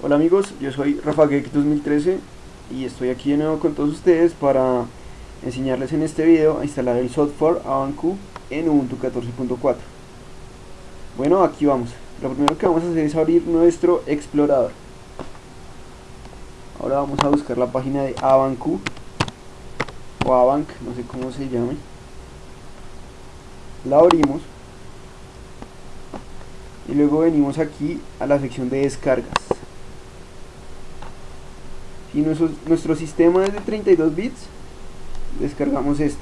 Hola amigos, yo soy Rafa 2013 y estoy aquí de nuevo con todos ustedes para enseñarles en este video a instalar el software Avancu en Ubuntu 14.4 Bueno, aquí vamos. Lo primero que vamos a hacer es abrir nuestro explorador. Ahora vamos a buscar la página de Avancu o Avanc, no sé cómo se llame. La abrimos y luego venimos aquí a la sección de descargas si nuestro, nuestro sistema es de 32 bits descargamos esto.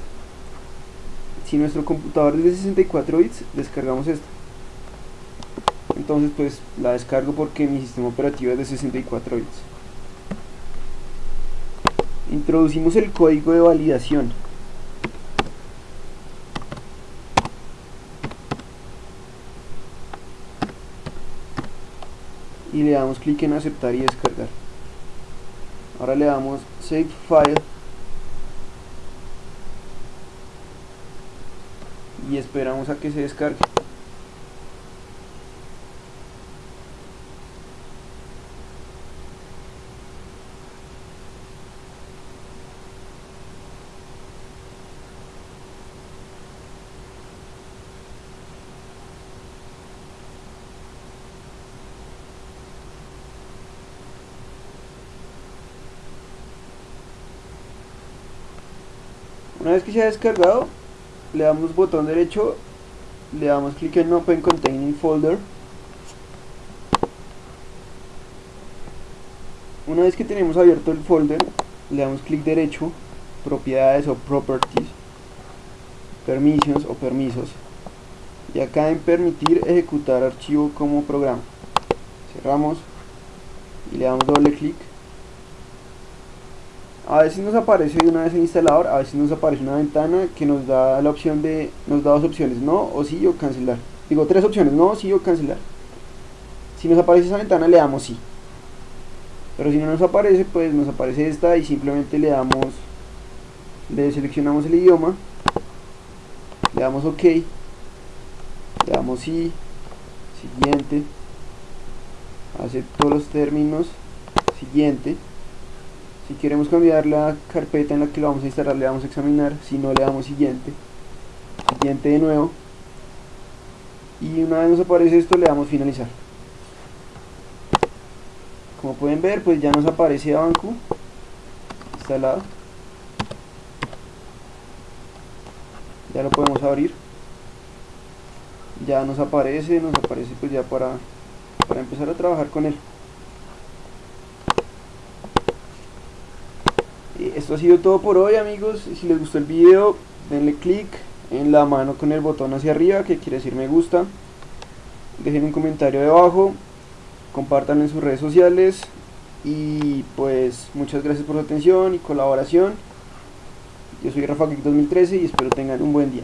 Si nuestro computador es de 64 bits descargamos esto. Entonces pues la descargo porque mi sistema operativo es de 64 bits. Introducimos el código de validación. Y le damos clic en aceptar y descargar ahora le damos save file. Y esperamos a que se descargue Una vez que se ha descargado, le damos botón derecho, le damos clic en Open Containing Folder. Una vez que tenemos abierto el folder, le damos clic derecho, propiedades o properties, permissions o permisos. Y acá en permitir ejecutar archivo como programa. Cerramos y le damos doble clic a veces nos aparece una vez el instalador, a veces nos aparece una ventana que nos da la opción de, nos da dos opciones, no o sí o cancelar. Digo tres opciones, no, sí o cancelar. Si nos aparece esa ventana le damos sí. Pero si no nos aparece, pues nos aparece esta y simplemente le damos, le seleccionamos el idioma, le damos ok, le damos sí, siguiente, acepto los términos, siguiente si queremos cambiar la carpeta en la que lo vamos a instalar, le damos a examinar. Si no, le damos siguiente. Siguiente de nuevo. Y una vez nos aparece esto, le damos finalizar. Como pueden ver, pues ya nos aparece Avancu instalado. Ya lo podemos abrir. Ya nos aparece, nos aparece pues ya para, para empezar a trabajar con él. Esto ha sido todo por hoy amigos. Si les gustó el video denle click en la mano con el botón hacia arriba que quiere decir me gusta. Dejen un comentario debajo compartan en sus redes sociales. Y pues muchas gracias por su atención y colaboración. Yo soy Rafa 2013 y espero tengan un buen día